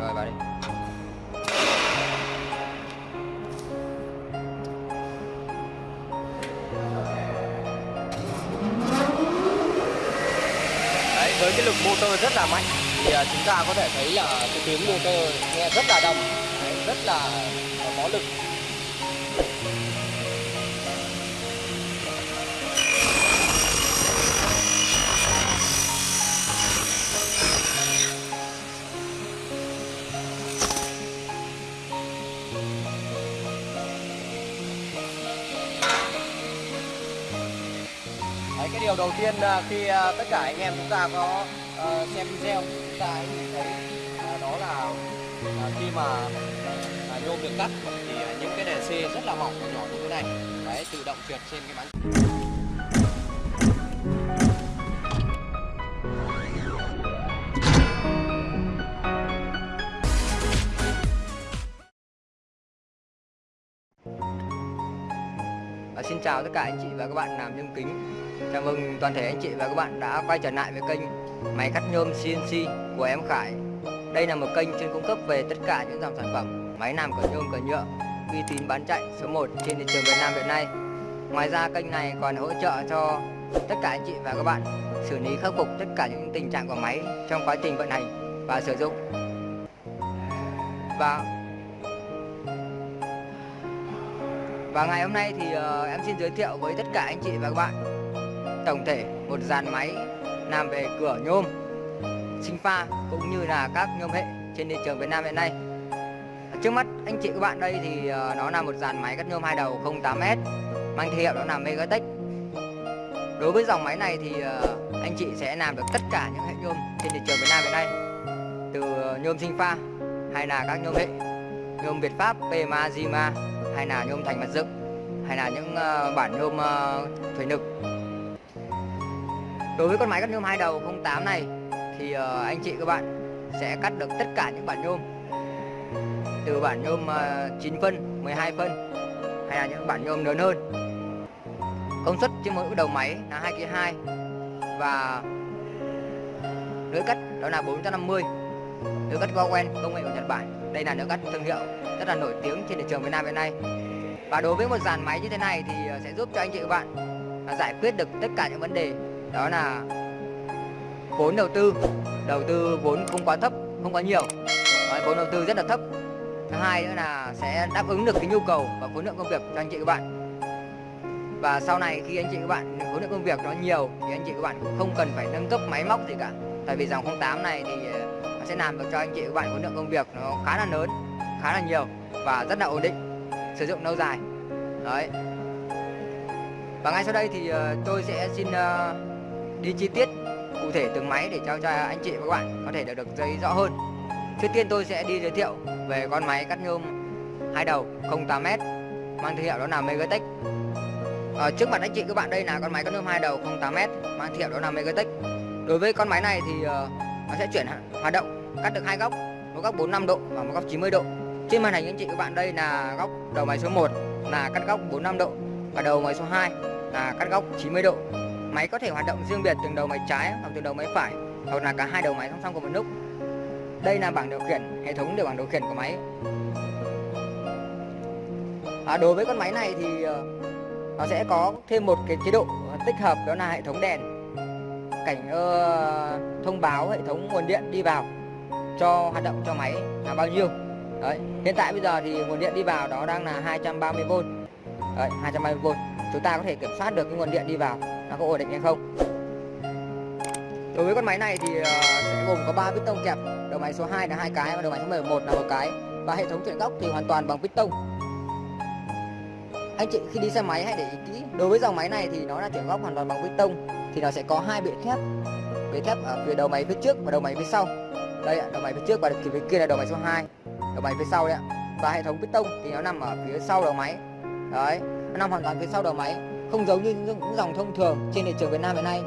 rồi vào đi. Đấy với cái lực motor rất là mạnh thì à, chúng ta có thể thấy là cái tiếng motor nghe rất là đồng đấy, rất là à, có lực. Điều đầu tiên à, khi à, tất cả anh em chúng ta có ờ, xem video chúng ta hãy nhìn thấy đó là à, khi mà nhôm được cắt thì những cái đèn C rất là mỏng và nhỏ như thế này đấy tự động trượt trên cái bánh À, xin chào tất cả anh chị và các bạn làm nhôm kính. Chào mừng toàn thể anh chị và các bạn đã quay trở lại với kênh máy cắt nhôm CNC của em Khải. Đây là một kênh chuyên cung cấp về tất cả những dòng sản phẩm máy làm cửa nhôm cửa nhựa uy tín bán chạy số 1 trên thị trường Việt Nam hiện nay. Ngoài ra kênh này còn hỗ trợ cho tất cả anh chị và các bạn xử lý khắc phục tất cả những tình trạng của máy trong quá trình vận hành và sử dụng. Và Và ngày hôm nay thì uh, em xin giới thiệu với tất cả anh chị và các bạn tổng thể một dàn máy làm về cửa nhôm, sinh pha cũng như là các nhôm hệ trên thị trường Việt Nam hiện nay. Trước mắt anh chị các bạn đây thì ờ, nó là một dàn máy cắt nhôm hai đầu 08S mang thương hiệu đó là Megatech. Đối với dòng máy này thì ờ, anh chị sẽ làm được tất cả những hệ nhôm trên thị trường Việt Nam hiện nay từ ờ, nhôm sinh pha hay là các nhôm hệ nhôm Việt Pháp, PMA, Zima hay là nhôm thành mặt dựng hay là những bản nhôm thủy nực đối với con máy cắt nhôm hai đầu 08 này thì uh, anh chị các bạn sẽ cắt được tất cả những bản nhôm. Từ bản nhôm ờ, uh, 9 phân 12 phân hay là những bản nhôm lớn hơn. Công suất trên mỗi đầu máy là 2 kg 2 và lưỡi cắt đó là 450 lưỡi cắt Gowen công nghệ của Nhật Bản. Đây là lưỡi cắt thương hiệu rất là nổi tiếng trên thị trường Việt Nam hiện nay. Và đối với một dàn máy như thế này thì ờ, sẽ giúp cho anh chị các bạn à, giải quyết được tất cả những vấn đề đó là vốn đầu tư. Đầu tư vốn không quá thấp không quá nhiều. Đấy, vốn đầu tư rất là thấp. Thứ hai nữa là sẽ đáp ứng được cái nhu cầu và khối lượng công việc cho anh chị các bạn. Và sau này khi anh chị các bạn khối lượng công việc nó nhiều thì anh chị các bạn cũng không cần phải nâng cấp máy móc gì cả. Tại vì dòng 08 này thì ờ, nó sẽ làm được cho anh chị các bạn khối lượng công việc nó khá là lớn khá là nhiều và rất là ổn định sử dụng lâu dài. Đấy và ngay sau đây thì ờ, tôi sẽ xin ờ, đi chi tiết cụ thể từng máy để cho cho anh chị và các bạn có thể được được dây rõ hơn. Trước tiên tôi sẽ đi giới thiệu về con máy cắt nhôm hai đầu 08m mang thương hiệu đó là Megatech. Ở trước mặt anh chị các bạn đây là con máy cắt nhôm hai đầu 08m mang thương hiệu đó là Megatech. Đối với con máy này thì nó sẽ chuyển hoạt động, cắt được hai góc, một góc 45 độ và một góc 90 độ. Trên màn hình anh chị các bạn đây là góc đầu máy số 1 là cắt góc 45 độ và đầu máy số 2 là cắt góc 90 độ. Máy có thể hoạt động riêng biệt từng đầu máy trái hoặc từng đầu máy phải hoặc là cả hai đầu máy song song cùng một lúc. Đây là bảng điều khiển, hệ thống điều bảng điều khiển của máy. À, đối với con máy này thì ờ, nó sẽ có thêm một cái chế độ ờ, tích hợp đó là hệ thống đèn cảnh uh, thông báo hệ thống nguồn điện đi vào cho hoạt động cho máy là bao nhiêu Đấy, hiện tại bây giờ thì nguồn điện đi vào đó đang là 230V. Đấy, 230V. Chúng ta có thể kiểm soát được cái nguồn điện đi vào nó có ổn định hay không. Đối với con máy này thì ờ, sẽ gồm có 3 piston kẹp, đầu máy số 2 là hai cái và đầu máy số 11 là một cái và hệ thống chuyển góc thì hoàn toàn bằng piston. Anh chị khi đi xe máy hãy để ý kỹ, đối với dòng máy này thì nó là chuyển góc hoàn toàn bằng piston thì nó sẽ có hai bệ thép. Bệ thép ở phía đầu máy phía trước và đầu máy phía sau. Đây ạ, đầu máy phía trước và phía kia là đầu máy số 2 đầu máy phía sau đấy ạ và hệ thống piston thì nó nằm ở phía sau đầu máy đấy nó nằm hoàn toàn phía sau đầu máy không giống như những dòng thông thường trên thị trường Việt Nam hiện nay.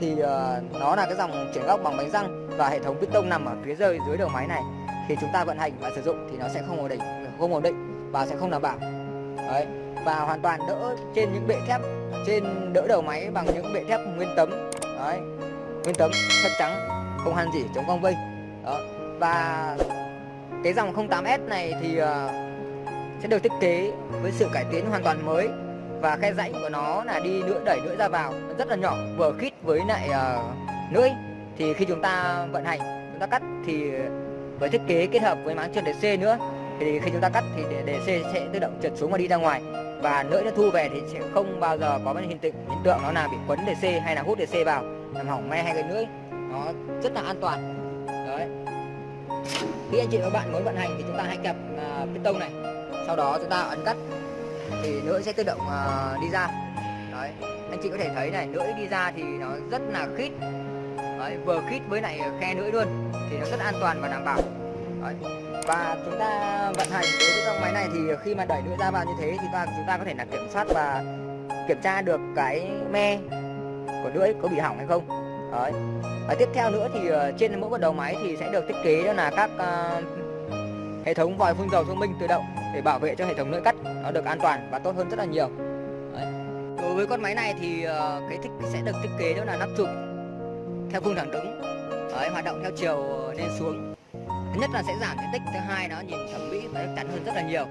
Thì uh, nó là cái dòng chuyển góc bằng bánh răng và hệ thống piston nằm ở phía dưới dưới đầu máy này. Khi chúng ta vận hành và sử dụng thì nó sẽ không ổn định không ổn định và sẽ không đảm bảo. Đấy và hoàn toàn đỡ trên những bệ thép trên đỡ đầu máy bằng những bệ thép nguyên tấm. Đấy nguyên tấm thép trắng không han gì chống cong vây đó và cái dòng 08S này thì uh, sẽ được thiết kế với sự cải tiến hoàn toàn mới. Và khe rãnh của nó là đi lưỡi đẩy lưỡi ra vào. Rất là nhỏ vừa khít với lại uh, lưỡi. Thì khi chúng ta vận hành chúng ta cắt thì với thiết kế kết hợp với máng trượt để c nữa thì khi chúng ta cắt thì để c sẽ tự động trượt xuống và đi ra ngoài. Và lưỡi nó thu về thì sẽ không bao giờ có hiện tượng hiện tượng nó là bị quấn c hay là hút để c vào. Làm hỏng me hay cái lưỡi. Nó rất là an toàn. Đấy. Khi anh chị và bạn muốn vận hành thì chúng ta hãy kẹp ờ, uh, piston này sau đó chúng ta ấn cắt. Thì lưỡi sẽ tự động uh, đi ra. Đấy anh chị có thể thấy này lưỡi đi ra thì nó rất là khít. Đấy, vừa khít với lại khe lưỡi luôn thì nó rất an toàn và đảm bảo. Đấy. và chúng ta vận hành đối với dòng máy này thì khi mà đẩy lưỡi ra vào như thế thì ta chúng ta có thể là kiểm soát và kiểm tra được cái me của lưỡi có bị hỏng hay không. Đấy và tiếp theo nữa thì ờ, trên mỗi một đầu máy thì sẽ được thiết kế đó là các uh, hệ thống vòi phun dầu thông minh tự động để bảo vệ cho hệ thống lưỡi cắt nó được an toàn và tốt hơn rất là nhiều. Đấy. đối với con máy này thì ờ, cái thích sẽ được thiết kế đó là nắp chụp theo khung thẳng đứng Đấy, hoạt động theo chiều lên xuống. Thứ nhất là sẽ giảm diện tích thứ hai nó nhìn thẩm mỹ và chắn hơn rất là nhiều.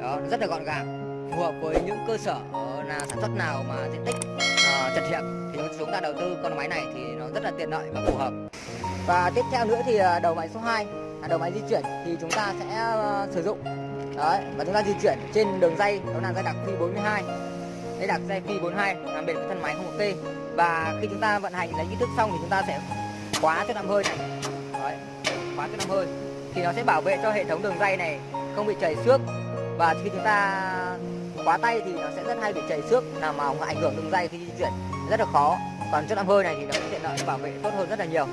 Đó rất là gọn gàng phù hợp với những cơ sở ờ, là sản xuất nào mà diện tích uh, chật hẹp thì chúng ta đầu tư con máy này thì nó rất là tiện lợi và phù hợp. Và tiếp theo nữa thì ờ, đầu máy số 2 là đầu máy di chuyển thì chúng ta sẽ sử dụng đấy và chúng ta di chuyển trên đường dây đó là dây đặc phi 42 dây đặc dây phi 42 làm bền thân máy không ok và khi chúng ta vận hành lấy kích thước xong thì chúng ta sẽ khóa cho nằm hơi này. Đấy, khóa cho nằm hơi. Thì nó sẽ bảo vệ cho hệ thống đường dây này không bị chảy xước. Và khi chúng ta khóa tay thì nó sẽ rất hay bị chảy xước. Làm mà ảnh hưởng đường dây khi di chuyển rất là khó. Còn cho nằm hơi này thì nó sẽ tiện lợi bảo vệ tốt hơn rất là nhiều.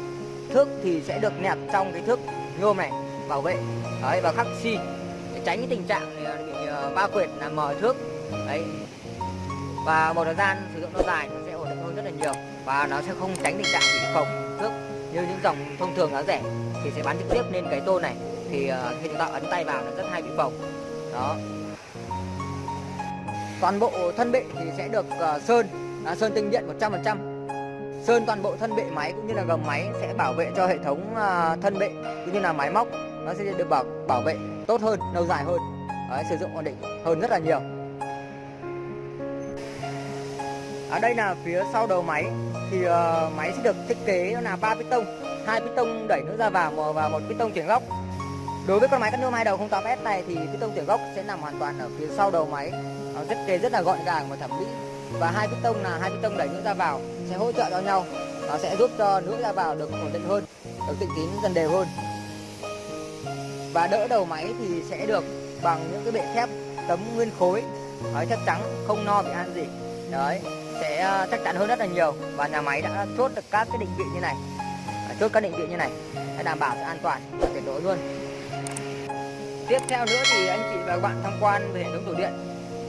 Thước thì sẽ được nẹp trong cái thước nhôm này bảo vệ. Đấy và khắc xi. si tránh cái tình trạng ờ, bị va ba quệt là mờ thước đấy. Và một thời gian sử dụng lâu dài nó sẽ ổn định hơn rất là nhiều và nó sẽ không tránh tình trạng bị phồng thước như những dòng thông thường giá rẻ thì sẽ bán trực tiếp lên cái tô này. Thì ờ, khi chúng ta ấn tay vào nó rất hay bị phồng. Đó. Toàn bộ thân bệ thì sẽ được sơn à, sơn tinh điện 100% sơn toàn bộ thân bệ máy cũng như là gầm máy sẽ bảo vệ cho hệ thống thân bệ cũng như là máy móc nó sẽ được bảo bảo vệ tốt hơn lâu dài hơn. Đấy, sử dụng ổn định hơn rất là nhiều. Ở đây là phía sau đầu máy thì uh, máy sẽ được thiết kế nó là ba piston. Hai piston đẩy nước ra vào và một piston chuyển góc. Đối với con máy cắt nhôm hai đầu 08S này thì piston chuyển góc sẽ nằm hoàn toàn ở phía sau đầu máy. Nó thiết kế rất là gọn gàng và thẩm mỹ. Và hai piston là hai piston đẩy nước ra vào sẽ hỗ trợ cho nhau. Nó sẽ giúp cho nước ra vào được ổn định hơn được tịnh tín dần đều hơn và đỡ đầu máy thì sẽ được bằng những cái bệ thép tấm nguyên khối. Đấy, chắc chắn không no bị ăn gì. Đấy sẽ ờ, chắc chắn hơn rất là nhiều. Và nhà máy đã chốt được các cái định vị như này. Chốt các định vị như này. Để đảm bảo sự an toàn và tuyệt đối luôn. Tiếp theo nữa thì anh chị và các bạn tham quan về hệ thống tủ điện.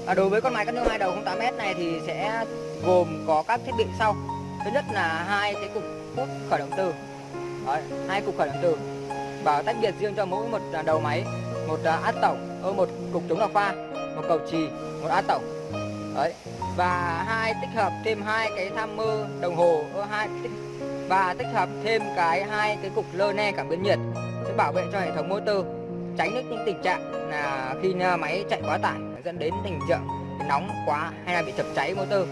Và đối với con máy cắt nhôm hai đầu 08m này thì sẽ gồm có các thiết bị sau. Thứ nhất là hai cái cục hút khởi động từ. Đấy, hai cục khởi động từ và tách biệt riêng cho mỗi một à, đầu máy một à, át tổng ờ, một cục chống lọc pha một cầu trì một át tổng đấy và hai tích hợp thêm hai cái tham mơ đồng hồ ờ, hai tích và tích hợp thêm cái hai cái cục lơ ne cảm biến nhiệt sẽ bảo vệ cho hệ thống motor tránh được những tình trạng là khi à, máy chạy quá tải dẫn đến tình trạng nóng quá hay là bị chập cháy motor.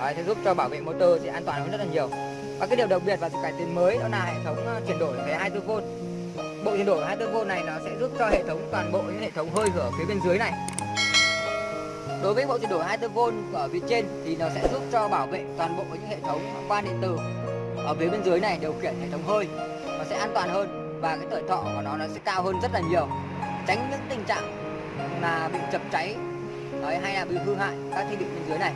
Đấy, sẽ giúp cho bảo vệ motor sẽ an toàn hơn rất là nhiều. Và cái điều đặc biệt và sự cải tiến mới đó là hệ thống chuyển đổi về 24V bộ chuyển đổi 24V này nó sẽ giúp cho hệ thống toàn bộ những hệ thống hơi ở phía bên dưới này. Đối với bộ chuyển đổi 24V ở phía trên thì nó sẽ giúp cho bảo vệ toàn bộ những hệ thống quan điện tử ở phía bên dưới này điều khiển hệ thống hơi. Nó sẽ an toàn hơn và cái tuổi thọ của nó nó sẽ cao hơn rất là nhiều. Tránh những tình trạng là bị chập cháy đấy, hay là bị hư hại các thiết bị bên dưới này.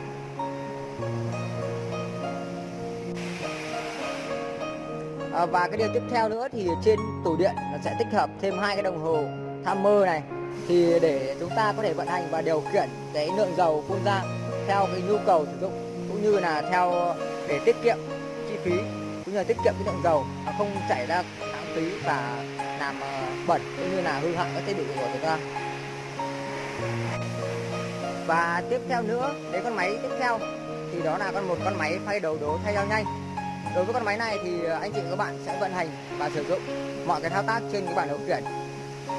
À, và cái điều tiếp theo nữa thì trên tủ điện nó sẽ tích hợp thêm hai cái đồng hồ timer này. Thì để chúng ta có thể vận hành và điều khiển cái lượng dầu phun ra theo cái nhu cầu sử dụng cũng như là theo để tiết kiệm chi phí cũng như là tiết kiệm cái lượng dầu mà không chảy ra lãng phí và làm ờ, bẩn cũng như là hư hại các thiết bị của chúng ta. Và tiếp theo nữa đến con máy tiếp theo thì đó là con một con máy phay đầu đố thay dao nhanh đối với con máy này thì ờ, anh chị và các bạn sẽ vận hành và sử dụng mọi cái thao tác trên cái bản điều khiển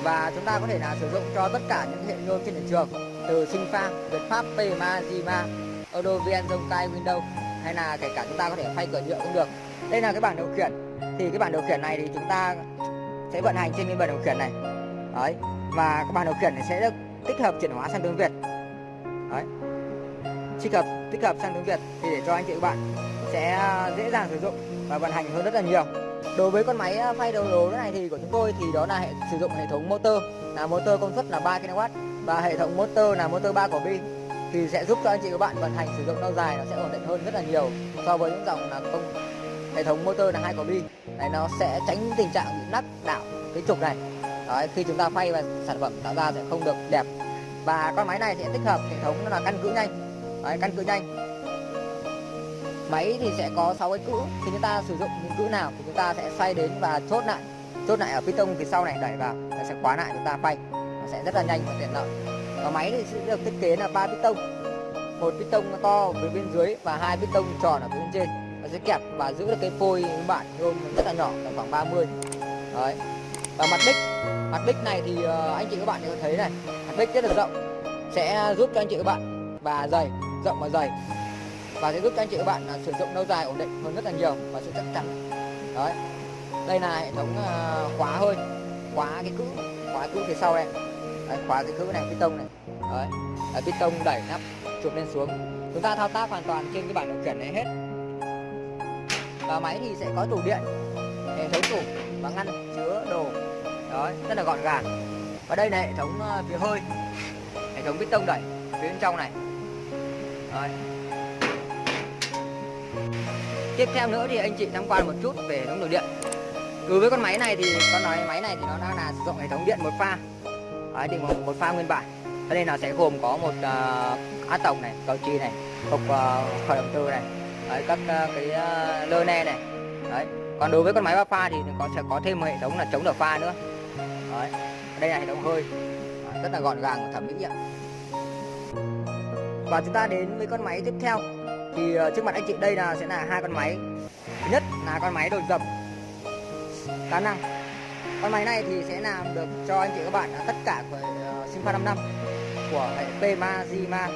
và chúng ta có thể là sử dụng cho tất cả những hệ nhôm trên thị trường, từ sinh phan việt pháp pma zima odovian zonkai windows, hay là kể cả chúng ta có thể phay cửa nhựa cũng được. Đây là cái bảng điều khiển thì cái bảng điều khiển này thì chúng ta sẽ vận hành trên cái bảng điều khiển này. Đấy, và cái bảng điều khiển này sẽ được tích hợp chuyển hóa sang tiếng việt. Đấy, tích hợp tích hợp sang tiếng việt thì để cho anh chị các bạn sẽ à, dễ dàng sử dụng và vận hành hơn rất là nhiều. Đối với con máy à, phay đầu đồ này thì của chúng tôi thì đó là hệ sử dụng hệ thống motor là motor công suất là 3 kW và hệ thống motor là motor 3 quả bi thì sẽ giúp cho anh chị các bạn vận hành sử dụng lâu dài nó sẽ ổn định hơn rất là nhiều so với những dòng là công hệ thống motor là hai quả bi này nó sẽ tránh tình trạng bị nắp đảo cái trục này. Đấy, khi chúng ta phay và sản phẩm tạo ra sẽ không được đẹp. Và con máy này sẽ tích hợp hệ thống là căn cứ nhanh. Đấy, căn cứ nhanh máy thì sẽ có 6 cái cữ. Thì chúng ta sử dụng những cữ nào thì chúng ta sẽ xoay đến và chốt lại. Chốt lại ở piston phía sau này đẩy vào, nó sẽ khóa lại chúng ta phay nó sẽ rất là nhanh và tiện lợi. Và máy thì sẽ được thiết kế là ba piston một piston to phía bên dưới và hai piston tròn ở phía bên trên. Nó sẽ kẹp và giữ được cái phôi các bạn nhôm rất là nhỏ, tầm khoảng 30 đấy. Và mặt bích. Mặt bích này thì ờ, anh chị các bạn có thấy này. Mặt bích rất là rộng. Sẽ giúp cho anh chị các bạn. Và dày, rộng và dày và sẽ giúp cho anh chị các bạn à, sử dụng lâu dài ổn định hơn rất là nhiều và sự chắc chắn. Đấy. Đây là hệ thống à, khóa hơi khóa cái cữ khóa cữ phía sau này đấy, khóa cái cữ này piston này. Đấy. Là piston đẩy nắp chụp lên xuống. Chúng ta thao tác hoàn toàn trên cái bảng điều khiển này hết. Và máy thì sẽ có tủ điện hệ thống tủ và ngăn chứa đồ. Đấy rất là gọn gàng. Và đây là hệ thống à, phía hơi hệ thống piston đẩy phía bên trong này. Đấy tiếp theo nữa thì anh chị tham quan một chút về hệ thống đường điện đối với con máy này thì con nói máy này thì nó đang là sử dụng hệ thống điện một pha. Đấy, thì một, một pha nguyên bản. Cho nên là sẽ gồm có một ờ, uh, át tổng này cầu chi này cục ờ, uh, khởi động từ này Đấy, các uh, cái uh, lơ ne này. Đấy. còn đối với con máy ba pha thì có sẽ có thêm một hệ thống là chống đỡ pha nữa. Đấy. đây là hệ thống hơi. Đấy, rất là gọn gàng và thẩm mỹ ạ. Và chúng ta đến với con máy tiếp theo thì ờ, trước mặt anh chị đây là sẽ là hai con máy. Thứ nhất là con máy đột dập đa năng con máy này thì sẽ làm được cho anh chị các bạn tất cả của uh, Simfa 5 năm của hệ PMA, Zima,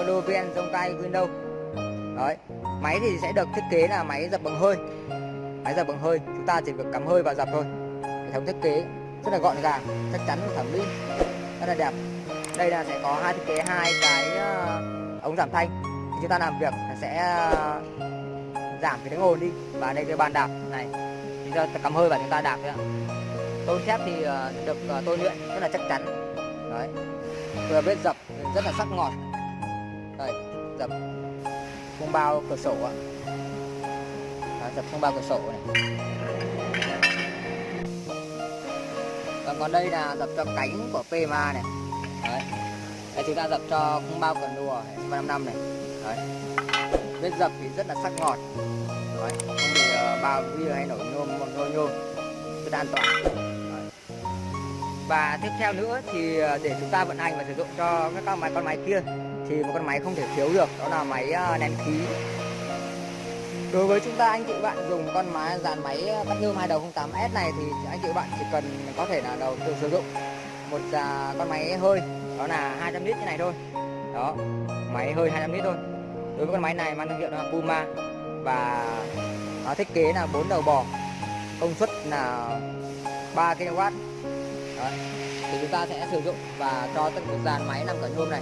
Odovien, Zonkai, Windows. Đấy máy thì sẽ được thiết kế là máy dập bằng hơi. Máy dập bằng hơi chúng ta chỉ việc cắm hơi và dập thôi. Hệ thống thiết kế rất là gọn gàng chắc chắn thẩm mỹ rất là đẹp. Đây là sẽ có hai thiết kế hai cái uh, ống giảm thanh chúng ta làm việc sẽ ờ, giảm cái tiếng ồn đi. Và đây cái bàn đạp này chúng ta cắm hơi và chúng ta đạp đấy ạ tôn thép thì ờ, được ờ, tôi luyện rất là chắc chắn. Đấy. Vừa biết dập rất là sắc ngọt. Đây, dập không bao cửa sổ ạ. Dập không bao cửa sổ này. Và còn đây là dập cho cánh của PMA này. Đấy. Đây, chúng ta dập cho không bao cần đùa 5 này đấy. Vết dập thì rất là sắc ngọt. Đấy không bị uh, bao bia hay nổi nhôm một nôi nhôm. Rất an toàn. Đấy. và tiếp theo nữa thì ờ, để chúng ta vận hành và sử dụng cho các con máy con máy kia thì một con máy không thể thiếu được đó là máy ờ, nén khí. Đối với chúng ta anh chị bạn dùng con máy dàn máy cắt nhôm hai đầu 08S này thì anh chị bạn chỉ cần có thể là đầu tự sử dụng một uh, con máy hơi đó là 200 lít như này thôi. Đó máy hơi 200 lít thôi đối với con máy này mang thương hiệu là Puma. Và nó thiết kế là bốn đầu bò. Công suất là 3 kW. Đó. thì chúng ta sẽ sử dụng và cho tất cả dàn máy làm cẩn hôm này.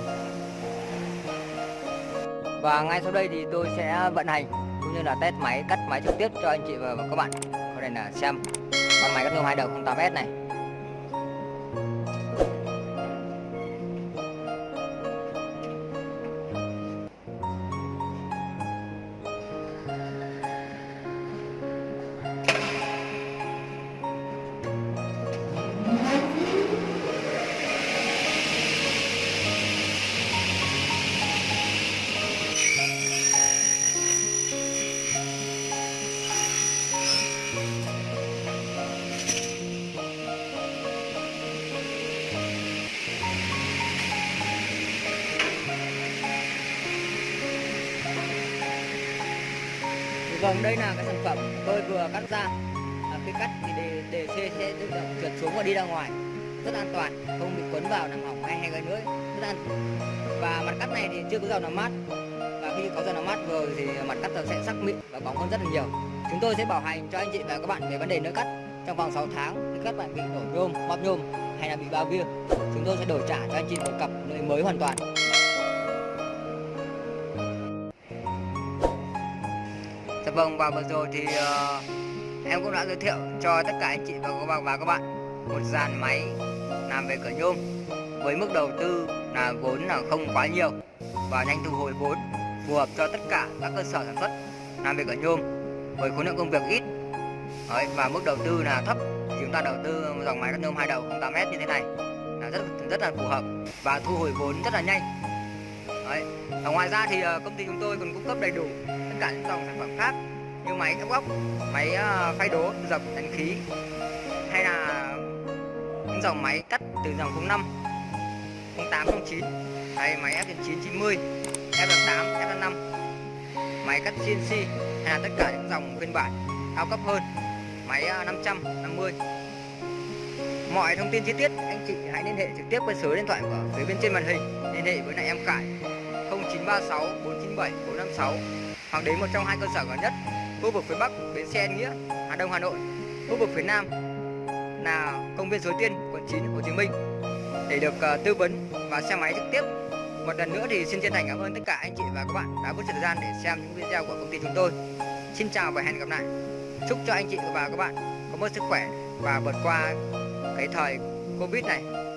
Và ngay sau đây thì tôi sẽ vận hành cũng như là test máy, cắt máy trực tiếp cho anh chị và các bạn. Có thể là xem con máy cắt nhôm hai đầu 08S này. Còn đây là cái sản phẩm tôi vừa cắt ra. À, khi cắt thì đề, đề xe sẽ tự động trượt xuống và đi ra ngoài. rất an toàn không bị quấn vào làm hỏng hay hay gây nữa. Rất an và mặt cắt này thì chưa có dầu làm mát. Và khi có dầu làm mát vừa thì mặt cắt sẽ sắc mịn và bóng hơn rất là nhiều. Chúng tôi sẽ bảo hành cho anh chị và các bạn về vấn đề nỡ cắt. Trong vòng 6 tháng khi các bạn bị đổ nhôm bóp nhôm hay là bị bao bia chúng tôi sẽ đổi trả cho anh chị một cặp lưỡi mới hoàn toàn. Vâng và vừa rồi thì uh, em cũng đã giới thiệu cho tất cả anh chị và các bạn và các bạn một dàn máy làm về cửa nhôm với mức đầu tư là vốn là không quá nhiều và nhanh thu hồi vốn phù hợp cho tất cả các cơ sở sản xuất làm về cửa nhôm với khối lượng công việc ít Đấy, và mức đầu tư là thấp chúng ta đầu tư dòng máy cắt nhôm hai đầu 08m như thế này là rất rất là phù hợp và thu hồi vốn rất là nhanh Đấy. Và ngoài ra thì ờ, công ty chúng tôi còn cung cấp đầy đủ tất cả những dòng sản phẩm khác như máy ép góc, máy ờ, phay đố, dập, đánh khí. Hay là những dòng máy cắt từ dòng 05, 08, 09 hay máy F9 90, F8, F5 máy cắt CNC hay là tất cả những dòng phiên bản cao cấp hơn. Máy ờ, 550 mọi thông tin chi tiết anh chị hãy liên hệ trực tiếp với số điện thoại của phía bên trên màn hình. Liên hệ với lại em Cải 0936 497 456 hoặc đến một trong hai cơ sở gần nhất khu vực phía Bắc bến xe Nghĩa Hà Đông Hà Nội. Khu vực phía Nam là công viên Suối Tiên quận 9 Hồ Chí Minh. Để được uh, tư vấn và xem máy trực tiếp một lần nữa thì xin chân thành cảm ơn tất cả anh chị và các bạn đã có thời gian để xem những video của công ty chúng tôi. Xin chào và hẹn gặp lại. Chúc cho anh chị và các bạn có một sức khỏe và vượt qua cái thời Covid này.